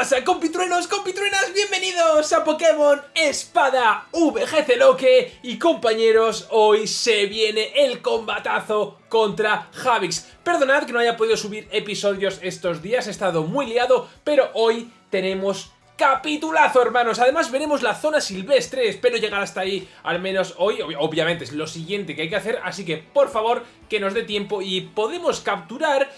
pasa, compitruenos, compitruenas? Bienvenidos a Pokémon Espada VGC Loque y compañeros, hoy se viene el combatazo contra Javix. Perdonad que no haya podido subir episodios estos días, he estado muy liado, pero hoy tenemos capitulazo, hermanos. Además veremos la zona silvestre, espero llegar hasta ahí al menos hoy. Obviamente es lo siguiente que hay que hacer, así que por favor que nos dé tiempo y podemos capturar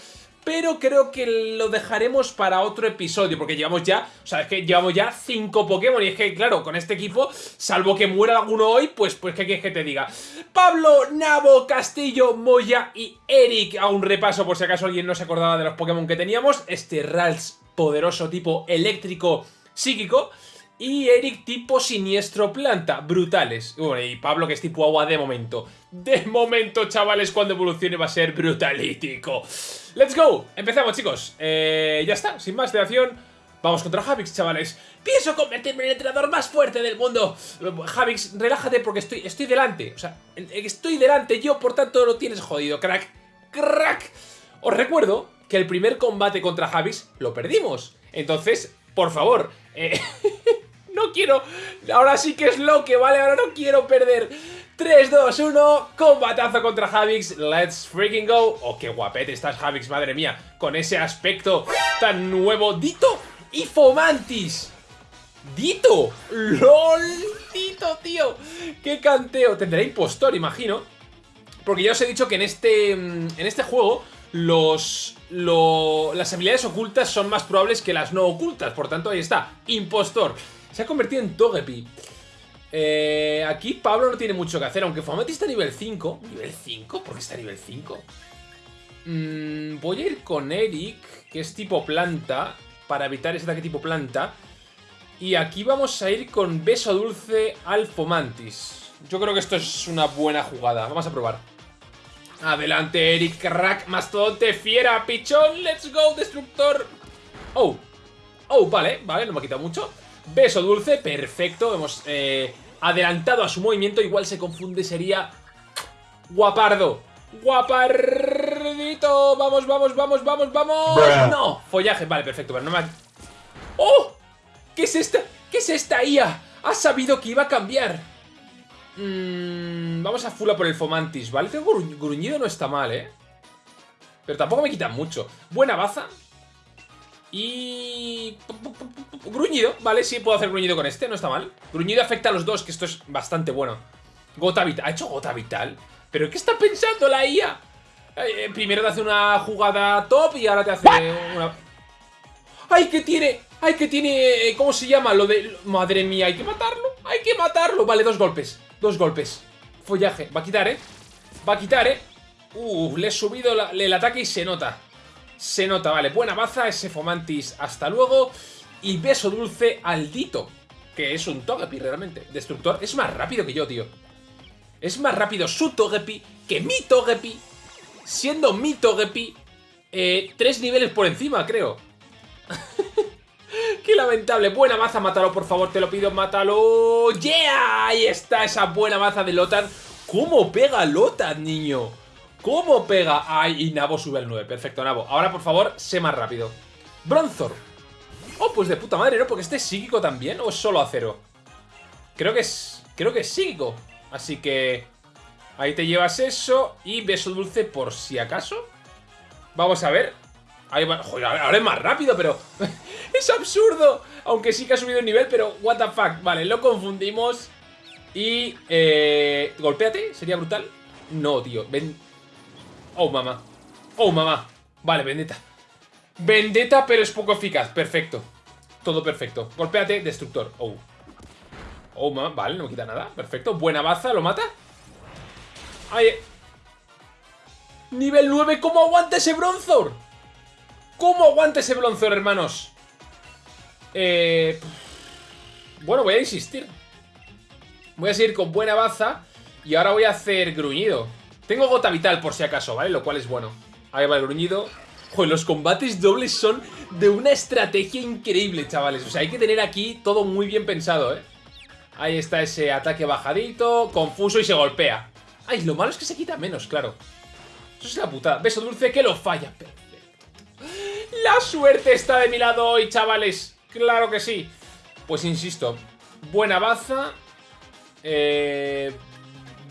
pero creo que lo dejaremos para otro episodio, porque llevamos ya, o sea, es que llevamos ya cinco Pokémon, y es que, claro, con este equipo, salvo que muera alguno hoy, pues, pues ¿qué quieres que te diga? Pablo, Nabo, Castillo, Moya y Eric, a un repaso por si acaso alguien no se acordaba de los Pokémon que teníamos, este Rals poderoso tipo eléctrico psíquico, y Eric tipo siniestro planta, brutales. y Pablo que es tipo agua de momento. De momento, chavales, cuando evolucione va a ser brutalítico. ¡Let's go! Empezamos, chicos. Eh, ya está, sin más dilación. Vamos contra Javix, chavales. Pienso convertirme en el entrenador más fuerte del mundo. Javix, relájate porque estoy, estoy delante. O sea, estoy delante yo, por tanto lo tienes jodido, crack. ¡Crack! Os recuerdo que el primer combate contra Javix lo perdimos. Entonces, por favor, eh, no quiero... Ahora sí que es lo que, ¿vale? Ahora no quiero perder. 3, 2, 1, combatazo contra Javix, let's freaking go. Oh, qué guapete estás Javix, madre mía, con ese aspecto tan nuevo. Dito y Fomantis. Dito, lol, Dito, tío. Qué canteo. Tendrá impostor, imagino. Porque ya os he dicho que en este, mm, en este juego los, las habilidades ocultas son más probables que las no ocultas. Por tanto, ahí está, impostor. Se ha convertido en Togepi. Eh, aquí Pablo no tiene mucho que hacer, aunque Fomati está a nivel 5. ¿Nivel 5? ¿Por qué está a nivel 5? Mm, voy a ir con Eric, que es tipo planta, para evitar ese ataque tipo planta. Y aquí vamos a ir con Beso Dulce al Fomantis. Yo creo que esto es una buena jugada. Vamos a probar. Adelante, Eric, crack, mastodonte, fiera, pichón, let's go, destructor. Oh, oh, vale, vale, no me ha quitado mucho. Beso dulce, perfecto, hemos eh, adelantado a su movimiento, igual se confunde, sería Guapardo. Guapardito, vamos, vamos, vamos, vamos, vamos. No, follaje, vale, perfecto, pero no me. ¡Oh! ¿Qué es esta? ¿Qué es esta IA? Ha sabido que iba a cambiar. Mm, vamos a fula por el Fomantis, ¿vale? Tengo gruñido, no está mal, ¿eh? Pero tampoco me quita mucho. Buena baza. Y... Gruñido, vale, sí puedo hacer gruñido con este, no está mal Gruñido afecta a los dos, que esto es bastante bueno Gota Vital, ¿ha hecho Gota Vital? ¿Pero qué está pensando la IA? Eh, primero te hace una jugada top y ahora te hace una... ¡Ay, que tiene! ¡Ay, que tiene! Eh, ¿Cómo se llama? Lo de... Madre mía, hay que matarlo Hay que matarlo Vale, dos golpes Dos golpes Follaje Va a quitar, ¿eh? Va a quitar, ¿eh? Uh, le he subido el ataque y se nota se nota, vale, buena baza, ese Fomantis, hasta luego. Y beso dulce al Dito, que es un Togepi realmente. Destructor, es más rápido que yo, tío. Es más rápido su Togepi que mi Togepi, siendo mi Togepi eh, tres niveles por encima, creo. Qué lamentable. Buena baza, mátalo, por favor, te lo pido, mátalo. ¡Yeah! Ahí está esa buena baza de Lotan. ¿Cómo pega Lotan, niño? ¿Cómo pega? Ay, y Nabo sube al 9. Perfecto, Nabo. Ahora, por favor, sé más rápido. Bronzor. Oh, pues de puta madre, ¿no? Porque este es psíquico también, ¿o es solo acero? Creo que es... Creo que es psíquico. Así que... Ahí te llevas eso y beso dulce por si acaso. Vamos a ver. Ahí va... Joder, ahora es más rápido, pero... ¡Es absurdo! Aunque sí que ha subido el nivel, pero what the fuck. Vale, lo confundimos. Y... Eh... Golpéate, sería brutal. No, tío. Ven... Oh, mamá. Oh, mamá. Vale, vendetta. Vendetta, pero es poco eficaz. Perfecto. Todo perfecto. Golpéate, destructor. Oh. Oh, mamá. Vale, no me quita nada. Perfecto. Buena baza. ¿Lo mata? Ay. Nivel 9. ¿Cómo aguanta ese Bronzor? ¿Cómo aguanta ese Bronzor, hermanos? Eh... Bueno, voy a insistir. Voy a seguir con buena baza. Y ahora voy a hacer gruñido. Tengo gota vital por si acaso, ¿vale? Lo cual es bueno. Ahí va el gruñido. Joder, los combates dobles son de una estrategia increíble, chavales. O sea, hay que tener aquí todo muy bien pensado, ¿eh? Ahí está ese ataque bajadito, confuso y se golpea. Ay, lo malo es que se quita menos, claro. Eso es la putada. Beso dulce que lo falla. Perfecto. La suerte está de mi lado hoy, chavales. Claro que sí. Pues insisto, buena baza. Eh,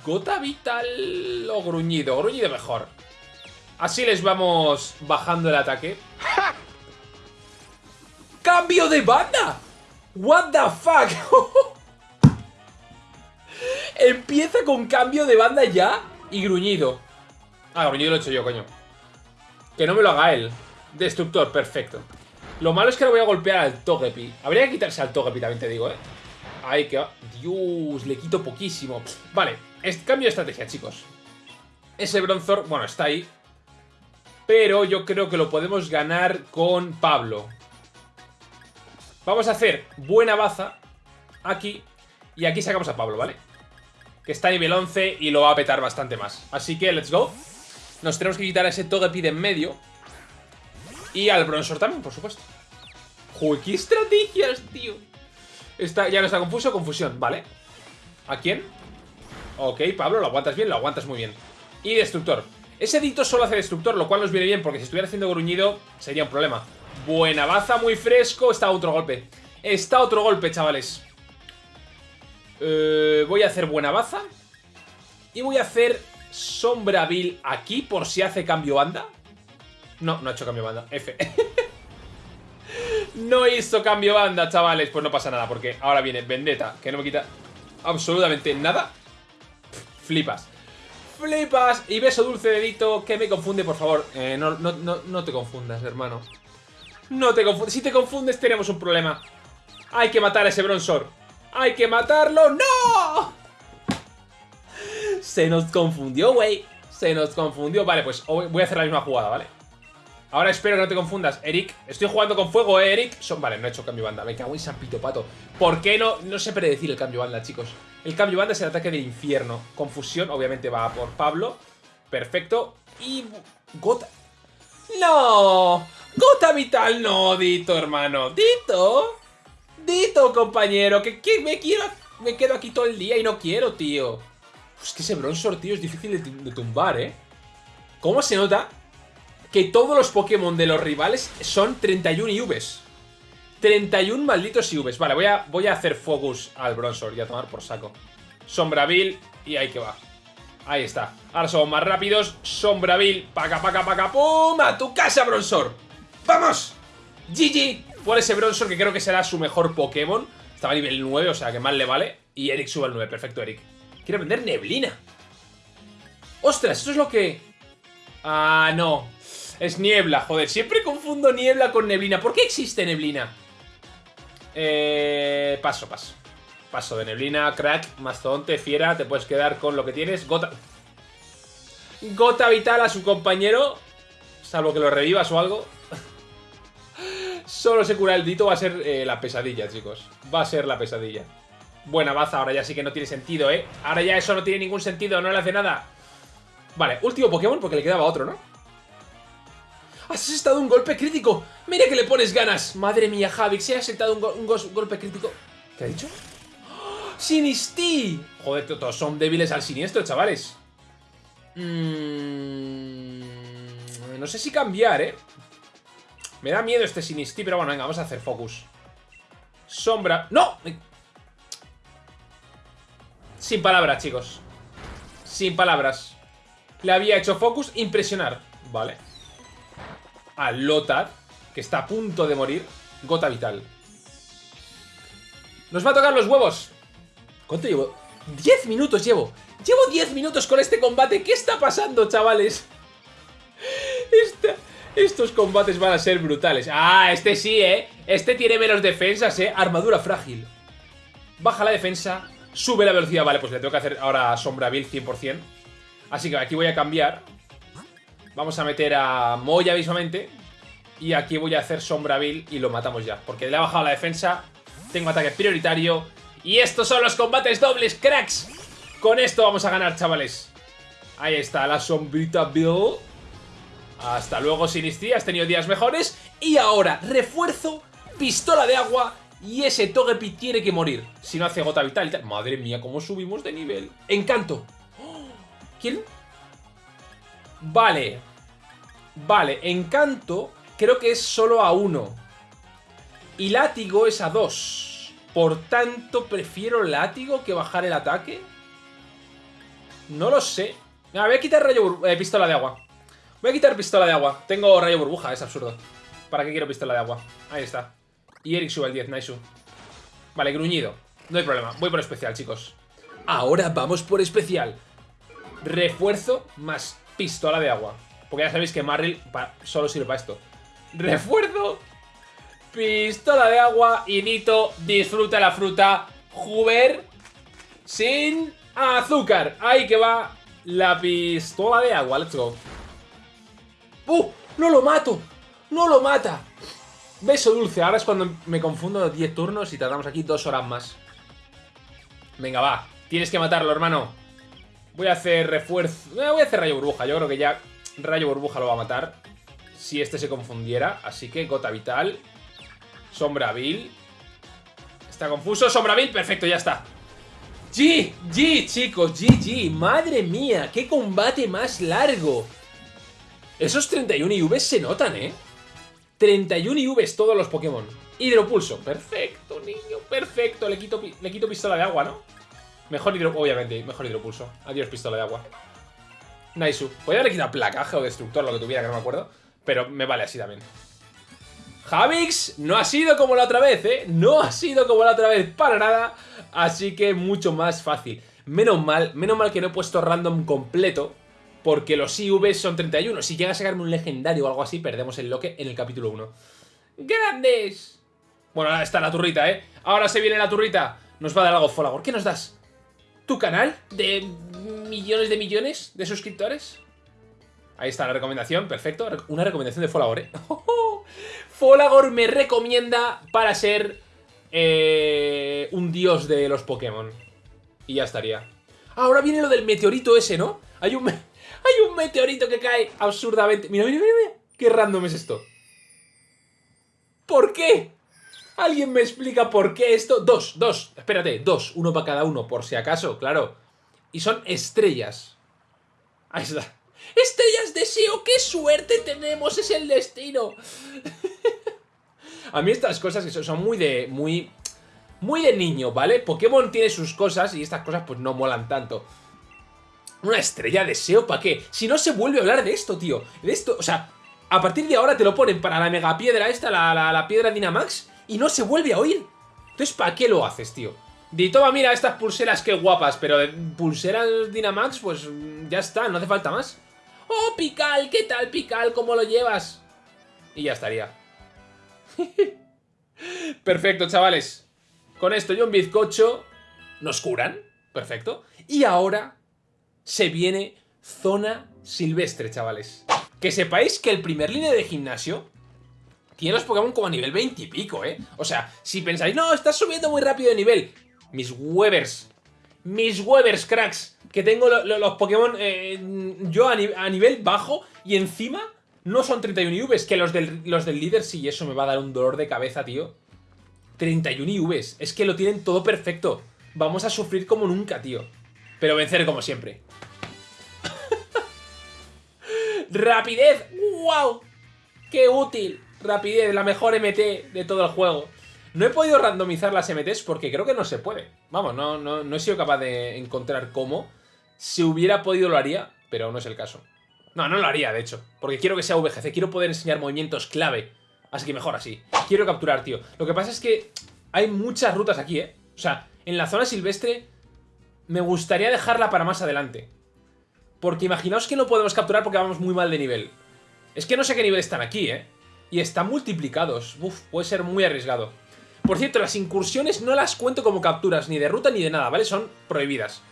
Gota vital o gruñido. Gruñido mejor. Así les vamos bajando el ataque. ¡Cambio de banda! What the fuck? Empieza con cambio de banda ya y gruñido. Ah, gruñido lo he hecho yo, coño. Que no me lo haga él. Destructor, perfecto. Lo malo es que lo voy a golpear al Togepi. Habría que quitarse al Togepi, también te digo, ¿eh? Ahí que va. Dios, le quito poquísimo. Vale, cambio de estrategia, chicos. Ese Bronzor, bueno, está ahí. Pero yo creo que lo podemos ganar con Pablo. Vamos a hacer buena baza aquí. Y aquí sacamos a Pablo, ¿vale? Que está a nivel 11 y lo va a petar bastante más. Así que, let's go. Nos tenemos que quitar a ese Togepi de en medio. Y al Bronzor también, por supuesto. Joder, qué estrategias, tío. Está, ya no está confuso, confusión, ¿vale? ¿A quién? Ok, Pablo, lo aguantas bien, lo aguantas muy bien. Y Destructor. Ese Dito solo hace Destructor, lo cual nos viene bien, porque si estuviera haciendo gruñido sería un problema. Buena baza, muy fresco. Está otro golpe. Está otro golpe, chavales. Eh, voy a hacer buena baza. Y voy a hacer Sombra Vil aquí, por si hace cambio banda. No, no ha hecho cambio banda. F. no hizo cambio banda, chavales. Pues no pasa nada, porque ahora viene Vendetta, que no me quita absolutamente nada. Flipas. Flipas. Y beso dulce dedito, que me confunde, por favor. Eh, no, no, no, te confundas, hermano. No te confundas. Si te confundes, tenemos un problema. Hay que matar a ese Bronzor. ¡Hay que matarlo! ¡No! Se nos confundió, güey. Se nos confundió. Vale, pues voy a hacer la misma jugada, ¿vale? Ahora espero que no te confundas, Eric. Estoy jugando con fuego, ¿eh, Eric? Son... Vale, no he hecho cambio banda. Me cago en San Pito Pato. ¿Por qué no? No sé predecir el cambio banda, chicos. El cambio banda es el ataque del infierno. Confusión, obviamente, va por Pablo. Perfecto. Y... Gota... ¡No! Gota vital, no, Dito, hermano. Dito. Dito, compañero. Que, me quiero... Me quedo aquí todo el día y no quiero, tío. Es que ese Bronzor, tío, es difícil de, de tumbar, ¿eh? ¿Cómo se nota que todos los Pokémon de los rivales son 31 IVs. 31 malditos IVs. Vale, voy a, voy a hacer focus al Bronzor y a tomar por saco. Sombravil y ahí que va. Ahí está. Ahora somos más rápidos. Sombravil. Paca, paca, paca. ¡Pum! ¡A tu casa, Bronzor! ¡Vamos! GG por ese Bronzor que creo que será su mejor Pokémon. Estaba a nivel 9, o sea que mal le vale. Y Eric sube al 9. Perfecto, Eric. Quiero vender neblina. ¡Ostras! Esto es lo que... Ah, no. Es niebla, joder. Siempre confundo niebla con neblina. ¿Por qué existe neblina? Eh, paso, paso. Paso de neblina, crack, mastodonte, fiera. Te puedes quedar con lo que tienes. Gota... Gota vital a su compañero. Salvo que lo revivas o algo. Solo se cura el dito. Va a ser eh, la pesadilla, chicos. Va a ser la pesadilla. Buena baza. Ahora ya sí que no tiene sentido, ¿eh? Ahora ya eso no tiene ningún sentido. No le hace nada. Vale, último Pokémon porque le quedaba otro, ¿no? ¡Has estado un golpe crítico! ¡Mira que le pones ganas! Madre mía, Javi, se ha aceptado un, golpe crítico. ¿Qué ha dicho? ¡Oh! ¡Sinistí! Joder, todos son débiles al siniestro, chavales. Mm, no sé si cambiar, ¿eh? Me da miedo este Sinistí, pero bueno, venga, vamos a hacer focus. Sombra... ¡No! Sin palabras, chicos. Sin palabras. Le había hecho focus, impresionar. Vale a Lotad, que está a punto de morir, gota vital. Nos va a tocar los huevos. ¿Cuánto llevo? 10 minutos llevo. Llevo 10 minutos con este combate. ¿Qué está pasando, chavales? estos combates van a ser brutales. Ah, este sí, ¿eh? Este tiene menos defensas, ¿eh? Armadura frágil. Baja la defensa, sube la velocidad. Vale, pues le tengo que hacer ahora Sombra Bill 100%. Así que aquí voy a cambiar. Vamos a meter a Moya visualmente. Y aquí voy a hacer Sombravil y lo matamos ya. Porque le ha bajado la defensa. Tengo ataque prioritario. Y estos son los combates dobles, cracks. Con esto vamos a ganar, chavales. Ahí está la sombrita Bill. Hasta luego, Sinistri. Has tenido días mejores. Y ahora, refuerzo, pistola de agua. Y ese Togepi tiene que morir. Si no hace gota vital. Madre mía, cómo subimos de nivel. Encanto. ¿Quién? Vale. Vale, encanto creo que es solo a uno. Y látigo es a 2. Por tanto, prefiero látigo que bajar el ataque. No lo sé. Me voy a quitar rayo eh, pistola de agua. Voy a quitar pistola de agua. Tengo rayo burbuja, es absurdo. ¿Para qué quiero pistola de agua? Ahí está. Y Eric sube al 10, nice. Vale, gruñido. No hay problema. Voy por especial, chicos. Ahora vamos por especial. Refuerzo más pistola de agua. Porque ya sabéis que Marril solo sirve para esto. Refuerzo, pistola de agua y Nito disfruta la fruta Juber sin azúcar. Ahí que va la pistola de agua. Let's go. ¡Uh! ¡No lo mato! ¡No lo mata! Beso dulce. Ahora es cuando me confundo 10 turnos y tardamos aquí dos horas más. Venga, va. Tienes que matarlo, hermano. Voy a hacer refuerzo. Eh, voy a hacer rayo burbuja. Yo creo que ya rayo burbuja lo va a matar. Si este se confundiera. Así que gota vital. Sombra vil. Está confuso. Sombra vil. Perfecto, ya está. G, G, chicos, GG. Madre mía, qué combate más largo. Esos 31 IVs se notan, ¿eh? 31 IVs todos los Pokémon. Hidropulso. Perfecto, niño, perfecto. Le quito, le quito pistola de agua, ¿no? Mejor hidro... Obviamente, mejor hidropulso. Adiós, pistola de agua. Naisu. Podría haberle quitado placaje o destructor, lo que tuviera, que no me acuerdo. Pero me vale así también. Javix no ha sido como la otra vez, ¿eh? No ha sido como la otra vez, para nada. Así que mucho más fácil. Menos mal, menos mal que no he puesto random completo. Porque los IV son 31. Si llega a sacarme un legendario o algo así, perdemos el loque en el capítulo 1. ¡Grandes! Bueno, ahora está la turrita, ¿eh? Ahora se viene la turrita. Nos va a dar algo Folagor. ¿Qué nos das? ¿Tu canal? ¿De millones de millones de suscriptores? Ahí está la recomendación, perfecto. Una recomendación de Folagor, ¿eh? Folagor me recomienda para ser eh, un dios de los Pokémon. Y ya estaría. Ahora viene lo del meteorito ese, ¿no? Hay un, hay un meteorito que cae absurdamente. Mira, mira, mira, mira. Qué random es esto. ¿Por qué? ¿Alguien me explica por qué esto? Dos, dos, espérate, dos, uno para cada uno, por si acaso, claro. Y son estrellas. Ahí está. ¡Estrellas deseo! ¡Qué suerte tenemos! ¡Es el destino! A mí estas cosas son muy de... muy... Muy de niño, ¿vale? Pokémon tiene sus cosas y estas cosas pues no molan tanto. Una estrella deseo, ¿para qué? Si no se vuelve a hablar de esto, tío. De esto, o sea, a partir de ahora te lo ponen para la mega piedra esta, la, la, la piedra Dynamax, y no se vuelve a oír. Entonces, ¿para qué lo haces, tío? Di, toma, mira, estas pulseras, qué guapas, pero pulseras Dynamax, pues ya está, no hace falta más. ¡Oh, Pical! ¿Qué tal, Pical? ¿Cómo lo llevas? Y ya estaría. Perfecto, chavales. Con esto y un bizcocho nos curan. Perfecto. Y ahora se viene zona silvestre, chavales. Que sepáis que el primer línea de gimnasio tiene los Pokémon como a nivel 20 y pico, ¿eh? O sea, si pensáis, no, estás subiendo muy rápido de nivel. Mis Webers. Mis Webers, cracks. Que tengo los Pokémon eh, yo a, nivel bajo y encima no son 31 IVs, que los del, los del líder sí, eso me va a dar un dolor de cabeza, tío. 31 IVs, es que lo tienen todo perfecto. Vamos a sufrir como nunca, tío. Pero vencer como siempre. ¡Rapidez! ¡Wow! ¡Qué útil! Rapidez, la mejor MT de todo el juego. No he podido randomizar las MTs porque creo que no se puede. Vamos, no, no, no he sido capaz de encontrar cómo. Si hubiera podido lo haría, pero no es el caso. No, no lo haría, de hecho. Porque quiero que sea VGC, quiero poder enseñar movimientos clave. Así que mejor así. Quiero capturar, tío. Lo que pasa es que hay muchas rutas aquí, ¿eh? O sea, en la zona silvestre me gustaría dejarla para más adelante. Porque imaginaos que no podemos capturar porque vamos muy mal de nivel. Es que no sé qué nivel están aquí, ¿eh? Y están multiplicados. Uf, puede ser muy arriesgado. Por cierto, las incursiones no las cuento como capturas, ni de ruta ni de nada, ¿vale? Son prohibidas.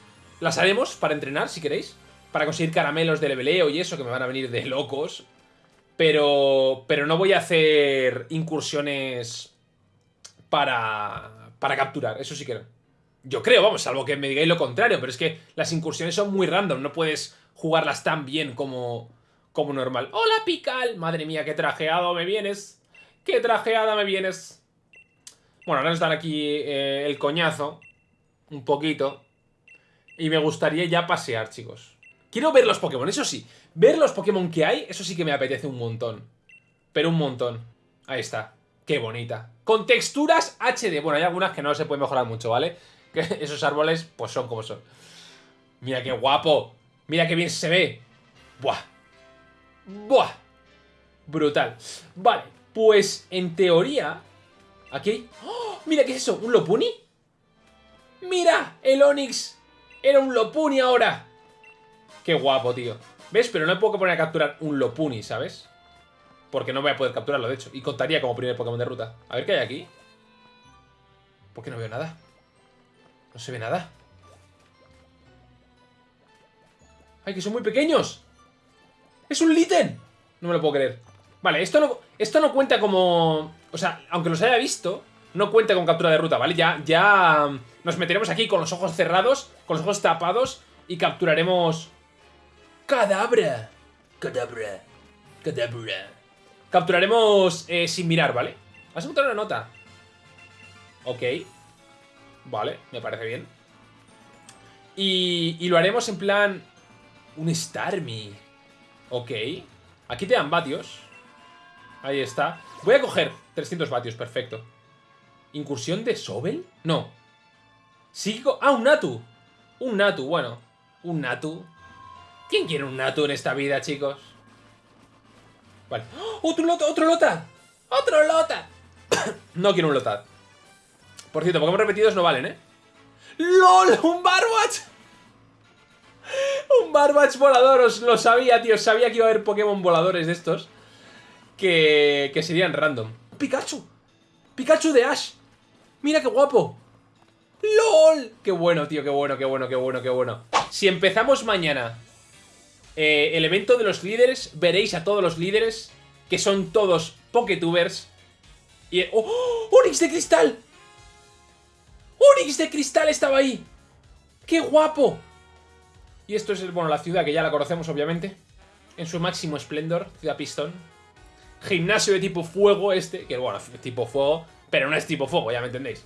Las haremos para entrenar, si queréis. Para conseguir caramelos de leveleo y eso, que me van a venir de locos. Pero, pero no voy a hacer incursiones para, para capturar, eso sí que Yo creo, vamos, salvo que me digáis lo contrario, pero es que las incursiones son muy random, no puedes jugarlas tan bien como, como normal. ¡Hola, Pical! Madre mía, qué trajeado me vienes. ¡Qué trajeada me vienes! Bueno, ahora nos dan aquí eh, el coñazo. Un poquito. Y me gustaría ya pasear, chicos. Quiero ver los Pokémon, eso sí. Ver los Pokémon que hay, eso sí que me apetece un montón. Pero un montón. Ahí está. Qué bonita. Con texturas HD. Bueno, hay algunas que no se pueden mejorar mucho, ¿vale? Que esos árboles, pues son como son. Mira qué guapo. Mira qué bien se ve. Buah. Buah. Brutal. Vale, pues en teoría... Aquí ¡Oh! Mira, ¿qué es eso? ¿Un Lopuni? ¡Mira! El Onix era un Lopuni ahora. Qué guapo, tío. ¿Ves? Pero no me puedo poner a capturar un Lopuni, ¿sabes? Porque no voy a poder capturarlo, de hecho. Y contaría como primer Pokémon de ruta. A ver qué hay aquí. ¿Por qué no veo nada? No se ve nada. ¡Ay, que son muy pequeños! ¡Es un Litten! No me lo puedo creer. Vale, esto no, esto no cuenta como... O sea, aunque los haya visto, no cuenta con captura de ruta, ¿vale? Ya, ya nos meteremos aquí con los ojos cerrados, con los ojos tapados y capturaremos... ¡Cadabra! ¡Cadabra! ¡Cadabra! Capturaremos eh, sin mirar, ¿vale? Vas a encontrar una nota. Ok. Vale, me parece bien. Y, y lo haremos en plan... Un Starmie. Ok. Aquí te dan vatios. Ahí está. Voy a coger 300 vatios, perfecto. ¿Incursión de Sobel? No. Psíquico... Ah, un Natu. Un Natu, bueno. Un Natu. ¿Quién quiere un Natu en esta vida, chicos? Vale. ¡Oh! ¡Otro Lota! ¡Otro Lota! ¡Otro Lota! no quiero un Lotad. Por cierto, Pokémon repetidos no valen, ¿eh? ¡LOL! ¡Un Barwatch! Un Barbatch volador, os lo sabía, tío. Sabía que iba a haber Pokémon voladores de estos. Que, que serían random. ¡Pikachu! ¡Pikachu de Ash! ¡Mira qué guapo! ¡LOL! ¡Qué bueno, tío! ¡Qué bueno, qué bueno, qué bueno, qué bueno! Si empezamos mañana eh, el evento de los líderes, veréis a todos los líderes, que son todos Poketubers. Y... ¡Oh! ¡Onix de cristal! ¡Onix de cristal estaba ahí! ¡Qué guapo! Y esto es, bueno, la ciudad que ya la conocemos, obviamente. En su máximo esplendor, Ciudad Pistón. Gimnasio de tipo fuego este, que bueno, tipo fuego, pero no es tipo fuego, ya me entendéis.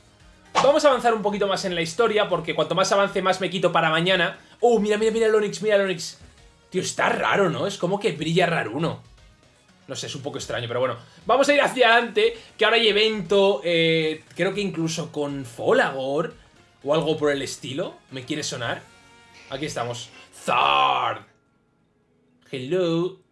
Vamos a avanzar un poquito más en la historia, porque cuanto más avance, más me quito para mañana. ¡Oh, mira, mira, mira el Onix, mira el Onix! Tío, está raro, ¿no? Es como que brilla raro uno. No sé, es un poco extraño, pero bueno. Vamos a ir hacia adelante, que ahora hay evento, eh, creo que incluso con Folagor, o algo por el estilo. ¿Me quiere sonar? Aquí estamos. Zard. Hello.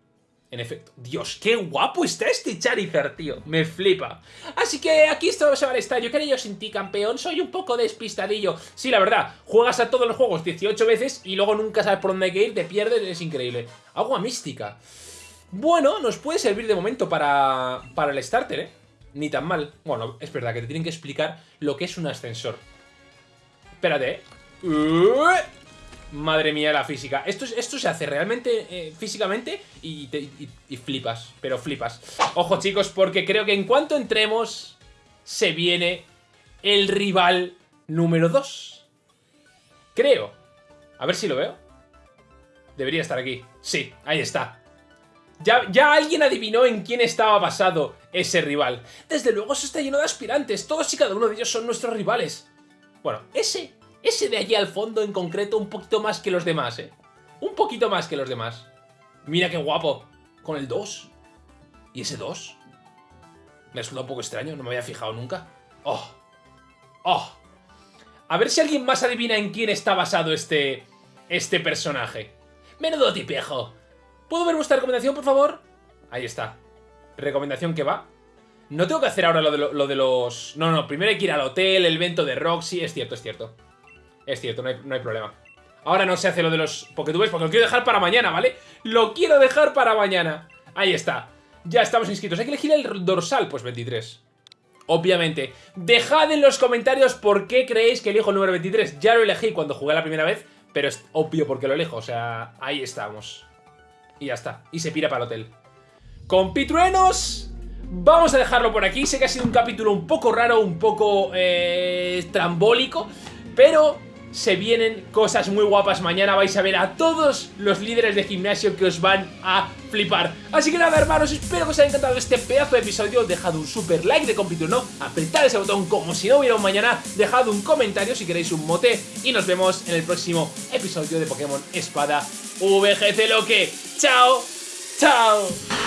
En efecto. Dios, qué guapo está este Charizard, tío. Me flipa. Así que aquí esto se va a estar. Yo quería yo sin ti, campeón. Soy un poco despistadillo. Sí, la verdad. Juegas a todos los juegos 18 veces y luego nunca sabes por dónde hay que ir. Te pierdes. Es increíble. Agua mística. Bueno, nos puede servir de momento para, para el starter, ¿eh? Ni tan mal. Bueno, es verdad que te tienen que explicar lo que es un ascensor. Espérate, ¿eh? Madre mía la física. Esto, esto se hace realmente eh, físicamente y, flipas, pero flipas. Ojo chicos, porque creo que en cuanto entremos se viene el rival número 2. Creo. A ver si lo veo. Debería estar aquí. Sí, ahí está. Ya, ya, alguien adivinó en quién estaba basado ese rival. Desde luego eso está lleno de aspirantes. Todos y cada uno de ellos son nuestros rivales. Bueno, ese ese de allí al fondo en concreto un poquito más que los demás, ¿eh? Un poquito más que los demás. Mira qué guapo. Con el 2. ¿Y ese 2? Me ha un poco extraño, no me había fijado nunca. ¡Oh! ¡Oh! A ver si alguien más adivina en quién está basado este... Este personaje. Menudo tipejo. ¿Puedo ver vuestra recomendación, por favor? Ahí está. Recomendación que va. No tengo que hacer ahora lo de, lo de los... No, no, primero hay que ir al hotel, el evento de Roxy. Es cierto, es cierto. Es cierto, no hay, problema. Ahora no se hace lo de los Poketubers porque lo quiero dejar para mañana, ¿vale? Lo quiero dejar para mañana. Ahí está. Ya estamos inscritos. Hay que elegir el dorsal, pues 23. Obviamente. Dejad en los comentarios por qué creéis que elijo el número 23. Ya lo elegí cuando jugué la primera vez, pero es obvio por qué lo elijo. O sea, ahí estamos. Y ya está. Y se pira para el hotel. Compitruenos, vamos a dejarlo por aquí. Sé que ha sido un capítulo un poco raro, un poco eh, trambólico, pero se vienen cosas muy guapas mañana, vais a ver a todos los líderes de gimnasio que os van a flipar. Así que nada hermanos, espero que os haya encantado este pedazo de episodio, dejad un super like de compito no, apretad ese botón como si no hubiera un mañana, dejad un comentario si queréis un mote y nos vemos en el próximo episodio de Pokémon Espada VGC Loque. ¡Chao! ¡Chao!